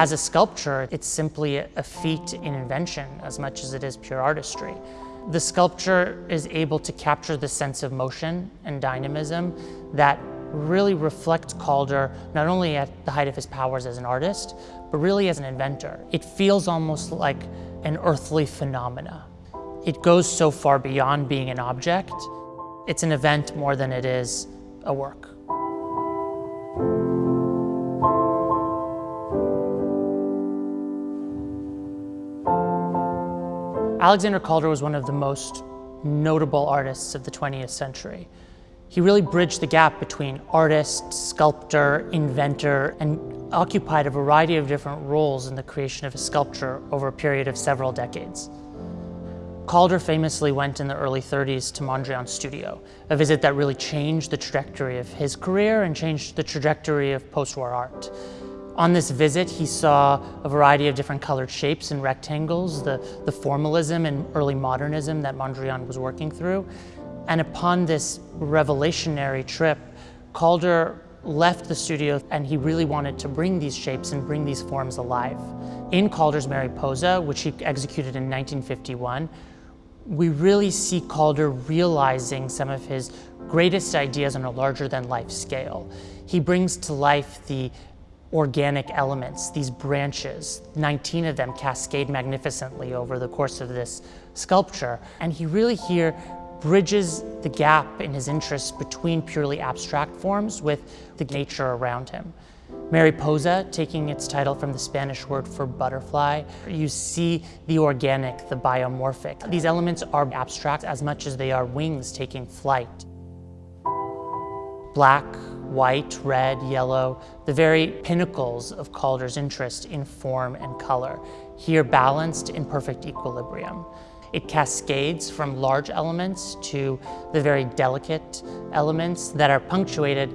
As a sculpture, it's simply a feat in invention as much as it is pure artistry. The sculpture is able to capture the sense of motion and dynamism that really reflects Calder not only at the height of his powers as an artist, but really as an inventor. It feels almost like an earthly phenomena. It goes so far beyond being an object. It's an event more than it is a work. Alexander Calder was one of the most notable artists of the 20th century. He really bridged the gap between artist, sculptor, inventor, and occupied a variety of different roles in the creation of a sculpture over a period of several decades. Calder famously went in the early 30s to Mondrian's studio, a visit that really changed the trajectory of his career and changed the trajectory of post-war art. On this visit, he saw a variety of different colored shapes and rectangles, the, the formalism and early modernism that Mondrian was working through. And upon this revelationary trip, Calder left the studio and he really wanted to bring these shapes and bring these forms alive. In Calder's Mariposa, which he executed in 1951, we really see Calder realizing some of his greatest ideas on a larger than life scale. He brings to life the organic elements, these branches. 19 of them cascade magnificently over the course of this sculpture. And he really here bridges the gap in his interest between purely abstract forms with the nature around him. Mariposa, taking its title from the Spanish word for butterfly, you see the organic, the biomorphic. These elements are abstract as much as they are wings taking flight. Black, white, red, yellow, the very pinnacles of Calder's interest in form and color, here balanced in perfect equilibrium. It cascades from large elements to the very delicate elements that are punctuated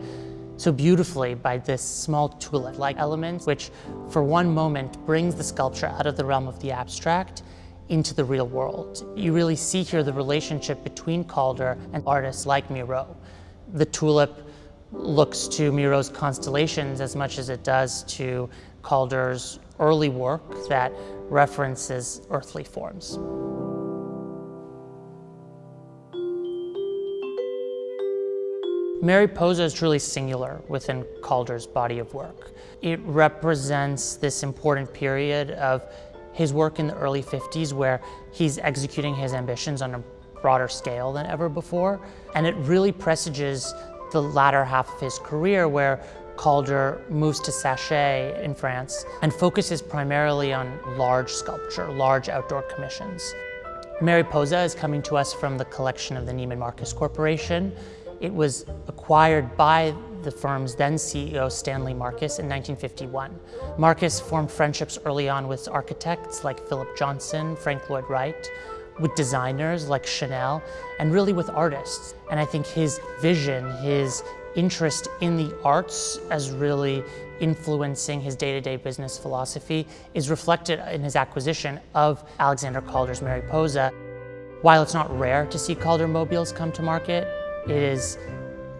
so beautifully by this small tulip-like element, which for one moment brings the sculpture out of the realm of the abstract into the real world. You really see here the relationship between Calder and artists like Miro. The tulip looks to Miro's constellations as much as it does to Calder's early work that references earthly forms. Mariposa is truly singular within Calder's body of work. It represents this important period of his work in the early 50s where he's executing his ambitions on a broader scale than ever before. And it really presages the latter half of his career where Calder moves to Saché in France and focuses primarily on large sculpture, large outdoor commissions. Mariposa is coming to us from the collection of the Neiman Marcus Corporation. It was acquired by the firm's then CEO Stanley Marcus in 1951. Marcus formed friendships early on with architects like Philip Johnson, Frank Lloyd Wright, with designers like Chanel, and really with artists. And I think his vision, his interest in the arts as really influencing his day-to-day -day business philosophy is reflected in his acquisition of Alexander Calder's Mariposa. While it's not rare to see Calder mobiles come to market, it is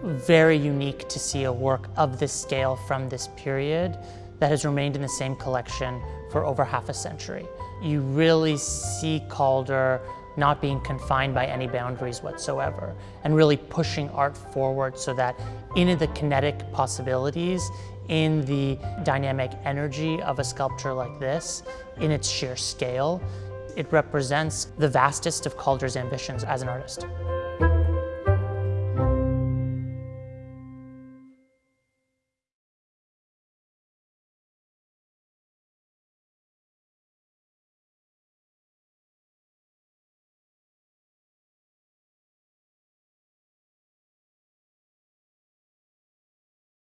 very unique to see a work of this scale from this period that has remained in the same collection for over half a century. You really see Calder not being confined by any boundaries whatsoever and really pushing art forward so that in the kinetic possibilities, in the dynamic energy of a sculpture like this, in its sheer scale, it represents the vastest of Calder's ambitions as an artist.